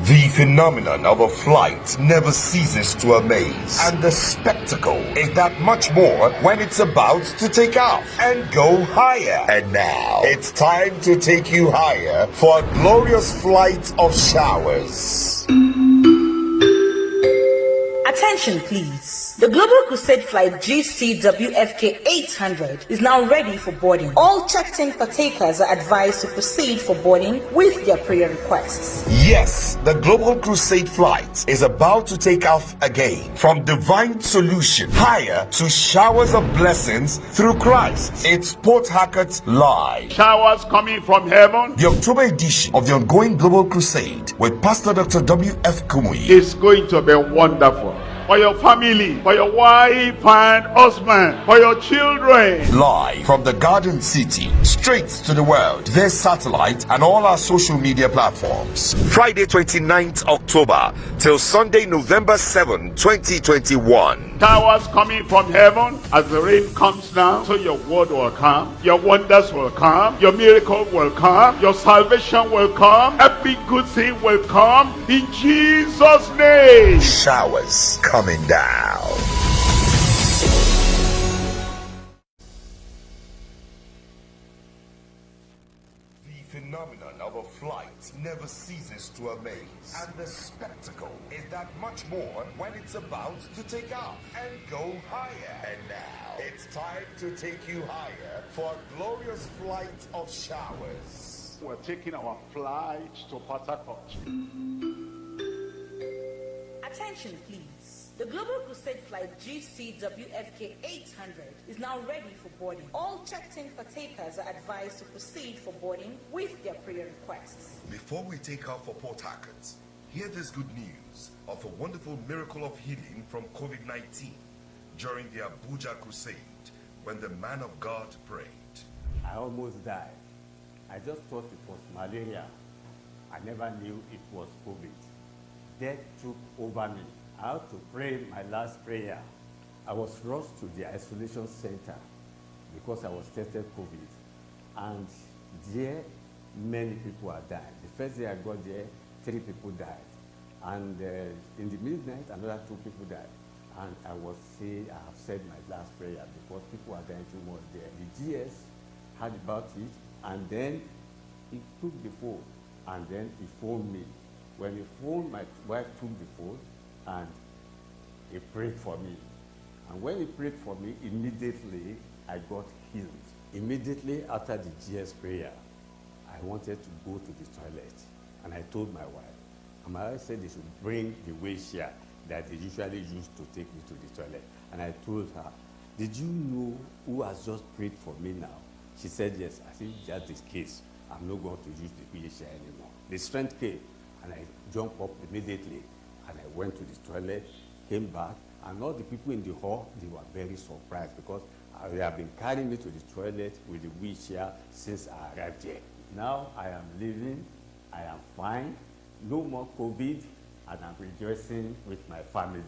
The phenomenon of a flight never ceases to amaze, and the spectacle is that much more when it's about to take off and go higher. And now, it's time to take you higher for a glorious flight of showers. Attention, please. The Global Crusade Flight GCWFK 800 is now ready for boarding. All checked-in partakers are advised to proceed for boarding with their prayer requests. Yes, the Global Crusade Flight is about to take off again from divine solution higher to showers of blessings through Christ. It's Port Harcourt Live. Showers coming from heaven. The October edition of the ongoing Global Crusade with Pastor Dr. W.F. Kumuyi is going to be wonderful for your family, for your wife and husband, for your children. Live from the Garden City, straight to the world. There's satellite and all our social media platforms. Friday 29th October till Sunday November 7, 2021. Towers coming from heaven as the rain comes down, so your word will come, your wonders will come, your miracle will come, your salvation will come, every good thing will come in Jesus' name. Showers coming down. Flight never ceases to amaze, and the spectacle is that much more when it's about to take off and go higher. And now, it's time to take you higher for a glorious flight of showers. We're taking our flight to Port Attention, please. The Global Crusade Flight GCWFK 800 is now ready for boarding. All checked-in partakers are advised to proceed for boarding with their prayer requests. Before we take off for Port Harcourt, hear this good news of a wonderful miracle of healing from COVID-19 during the Abuja Crusade when the man of God prayed. I almost died. I just thought it was malaria. I never knew it was COVID. Death took over me. I had to pray my last prayer. I was rushed to the isolation center because I was tested COVID. And there, many people are dying. The first day I got there, three people died. And uh, in the midnight, another two people died. And I was say, I have said my last prayer because people are dying too much there. The GS heard about it, and then he took the phone, and then he phoned me. When he phoned, my wife took the phone, and he prayed for me. And when he prayed for me, immediately I got healed. Immediately after the GS prayer, I wanted to go to the toilet. And I told my wife, and my wife said they should bring the wheelchair that they usually use to take me to the toilet. And I told her, did you know who has just prayed for me now? She said, yes. I said, that's the case. I'm not going to use the wheelchair anymore. The strength came, and I jumped up immediately, and I went to the toilet, came back, and all the people in the hall, they were very surprised because uh, they have been carrying me to the toilet with the wheelchair since I arrived here. Now I am living, I am fine, no more COVID, and I'm rejoicing with my family.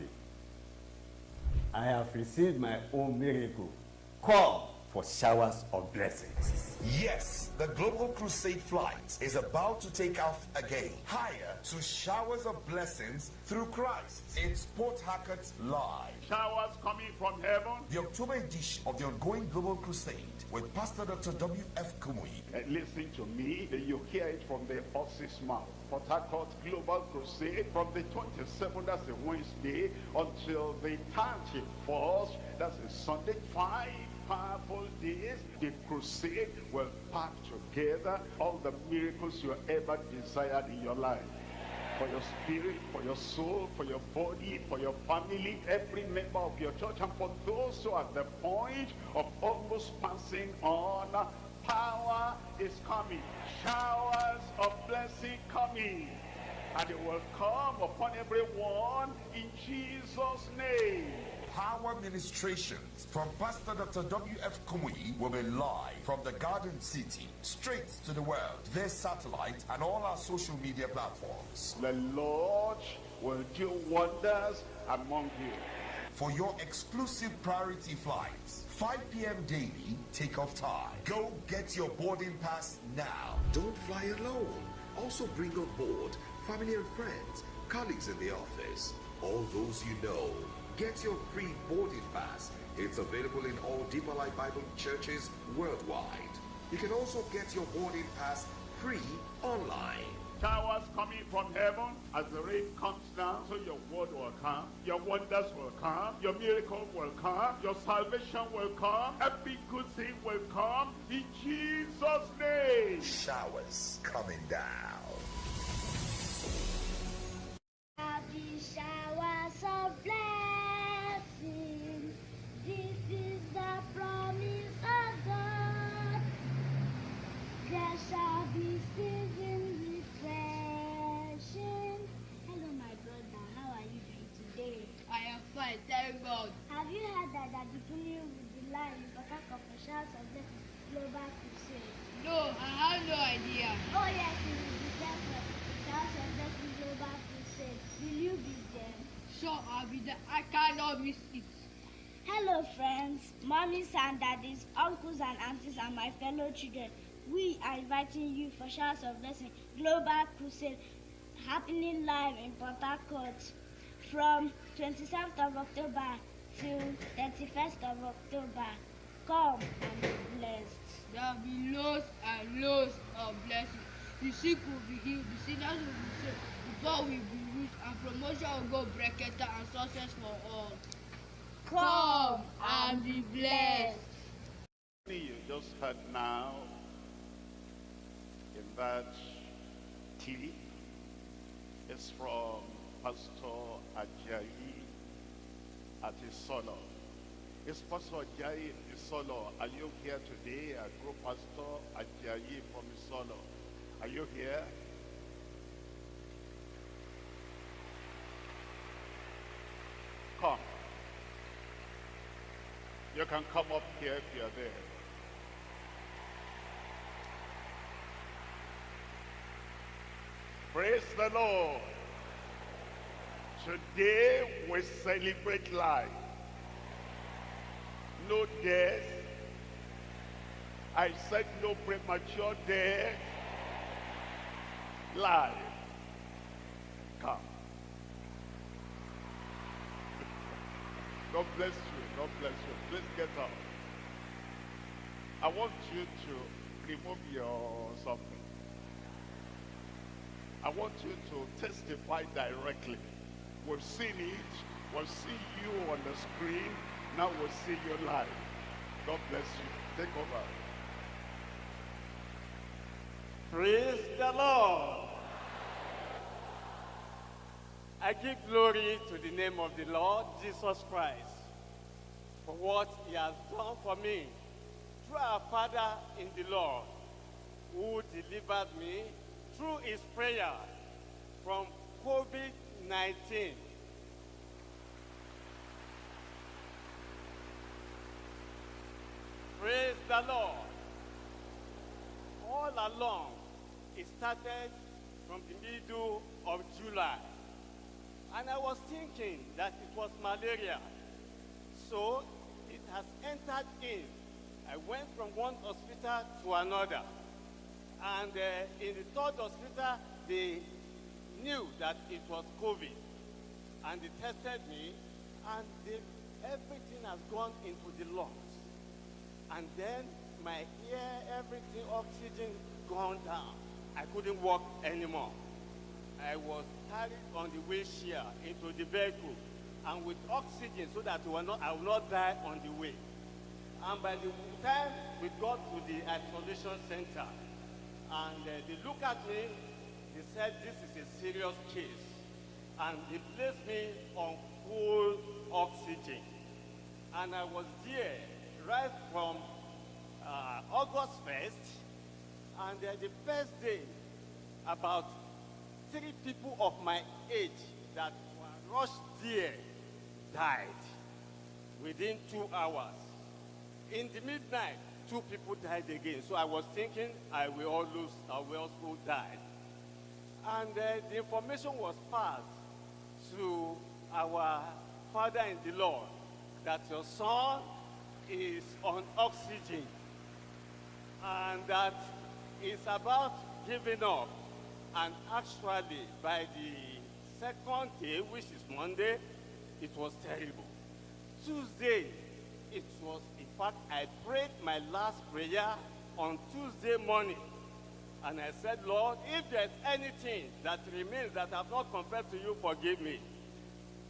I have received my own miracle. Call for showers of blessings. Yes, the Global Crusade flight is about to take off again, higher to showers of blessings through Christ. It's Port Harcourt Live. Showers coming from heaven. The October edition of the ongoing Global Crusade with Pastor Dr. W.F. Kumuyi. And listen to me, you hear it from the horse's mouth. Port Harcourt Global Crusade from the 27th, that's a Wednesday, until the 31st, that's a Sunday, five powerful days, the crusade will pack together all the miracles you ever desired in your life. For your spirit, for your soul, for your body, for your family, every member of your church, and for those who are at the point of almost passing on, power is coming. Showers of blessing coming. And it will come upon everyone in Jesus' name. Power Ministrations from Pastor Dr. W.F. Kumuyi will be live from the Garden City, straight to the world. their satellite and all our social media platforms. The Lord will do wonders among you. For your exclusive priority flights, 5 p.m. daily takeoff time. Go get your boarding pass now. Don't fly alone. Also bring on board family and friends, colleagues in the office, all those you know. Get your free boarding pass. It's available in all Deeper Life Bible churches worldwide. You can also get your boarding pass free online. Showers coming from heaven as the rain comes down, so your word will come, your wonders will come, your miracle will come, your salvation will come, every good thing will come in Jesus' name. Showers coming down. Sure, I'll be there. I cannot miss it. Hello, friends, mommies and daddies, uncles and aunties, and my fellow children. We are inviting you for Showers of Blessing Global Crusade happening live in Port Harcourt from 27th of October till 31st of October. Come and be blessed. There will be loads and loads of blessings. The sick will be healed, the sinners will be saved, the poor will be rich, and promotion will go breaketa and success for all. Come and be blessed. You just heard now in that clip is from Pastor Ajayi at Atisolo. Is Pastor Ajayi Isolo, are you here today? I grew Pastor Ajayi from Isolo. Are you here? Come. You can come up here if you're there. Praise the Lord. Today we celebrate life. No death. I said no premature death. Life. Come. God bless you. God bless you. Please get up. I want you to remove your something. I want you to testify directly. We've seen it. We'll see you on the screen. Now we'll see you live. God bless you. Take over. Praise the Lord. I give glory to the name of the Lord Jesus Christ for what he has done for me through our Father in the Lord who delivered me through his prayer from COVID-19. Praise the Lord. All along, it started from the middle of July. And I was thinking that it was malaria. So it has entered in. I went from one hospital to another. And uh, in the third hospital, they knew that it was COVID. And they tested me, and they, everything has gone into the lungs. And then my ear, everything, oxygen gone down. I couldn't walk anymore. I was carried on the wheelchair into the vehicle and with oxygen so that not, I will not die on the way. And by the time we got to the isolation center, and uh, they looked at me, they said this is a serious case. And they placed me on full oxygen. And I was there right from uh, August 1st, and uh, the first day, about three people of my age that rushed there died within two hours. In the midnight, two people died again. So I was thinking I will all lose, I will also die. And uh, the information was passed to our father in the Lord that your son is on oxygen and that he's about giving up. And actually, by the second day, which is Monday, it was terrible. Tuesday, it was, in fact, I prayed my last prayer on Tuesday morning. And I said, Lord, if there's anything that remains that I've not confessed to you, forgive me.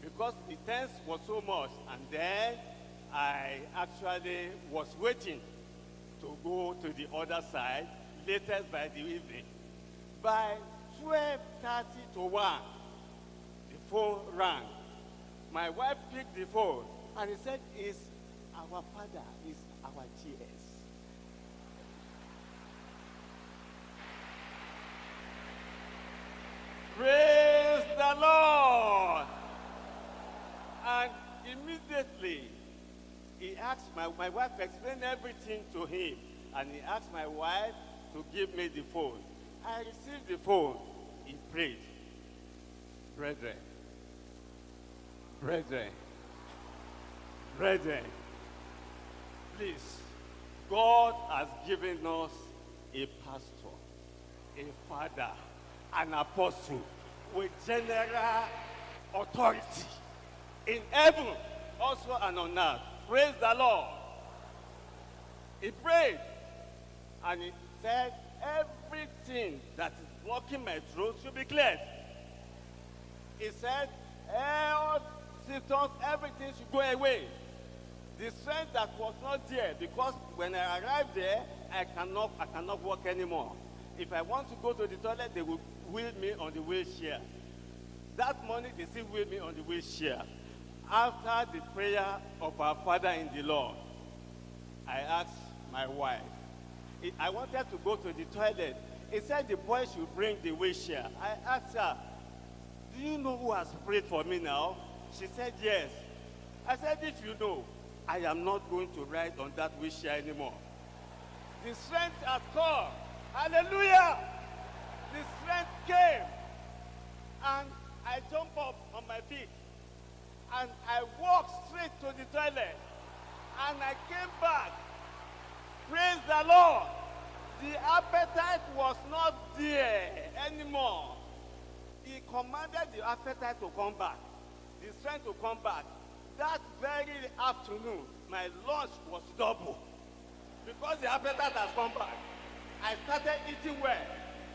Because the tense was so much. And then I actually was waiting to go to the other side, latest by the evening. By 12.30 to 1, the phone rang. My wife picked the phone and he said, it's our father, it's our GS. Praise the Lord. And immediately, he asked, my, my wife explained everything to him. And he asked my wife to give me the phone. I received the phone. He prayed. Brethren, brethren, brethren, please, God has given us a pastor, a father, an apostle with general authority in heaven, also and on earth. Praise the Lord. He prayed and he said, everything that is blocking my throat should be cleared. He said, all symptoms, everything should go away. The strength that was not there, because when I arrived there, I cannot, I cannot walk anymore. If I want to go to the toilet, they will wheel me on the wheelchair. That morning, they still wheel me on the wheelchair. After the prayer of our Father in the Lord, I asked my wife, I wanted to go to the toilet. He said the boy should bring the wheelchair. I asked her, do you know who has prayed for me now? She said, yes. I said, if you know, I am not going to ride on that wheelchair anymore. The strength has come. Hallelujah. The strength came. And I jumped up on my feet. And I walked straight to the toilet. And I came back. Praise the Lord. The appetite was not there anymore. He commanded the appetite to come back, the strength to come back. That very afternoon, my lunch was double because the appetite has come back. I started eating well,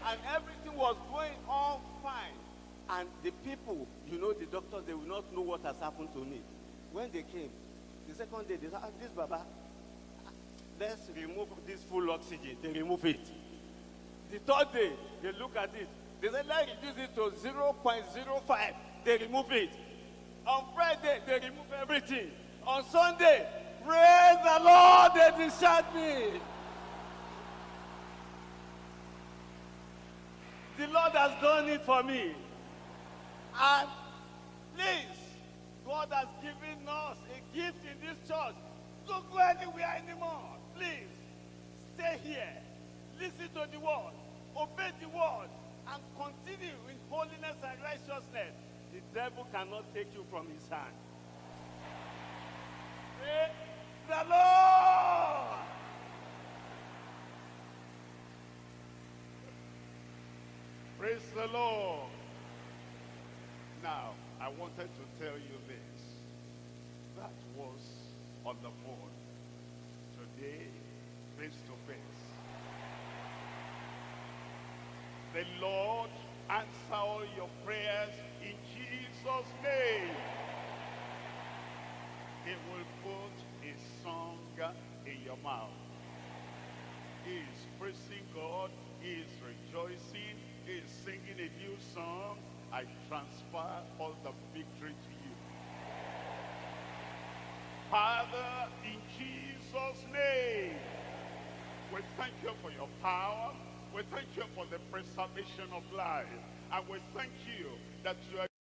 and everything was going on fine. And the people, you know, the doctors, they will not know what has happened to me. When they came, the second day, they said, ah, this Baba, let's remove this full oxygen. They remove it. The third day, they look at it. They said, let's reduce it to 0.05. They remove it. On Friday, they remove everything. On Sunday, praise the Lord, they discharged me. The Lord has done it for me. And please, God has given us a gift in this church. Don't go anywhere anymore. Please, stay here. Listen to the word. Obey the word. And continue in holiness and righteousness. The devil cannot take you from his hand. Praise the Lord. Praise the Lord. Now, I wanted to tell you this. That was on the phone. Today, face to face. The Lord answer all your prayers in Jesus' name. He will put a song in your mouth. He is praising God. He is rejoicing. He is singing a new song. I transfer all the victory to you. Father, in Jesus' name, we thank you for your power. We thank you for the preservation of life. And we thank you that you are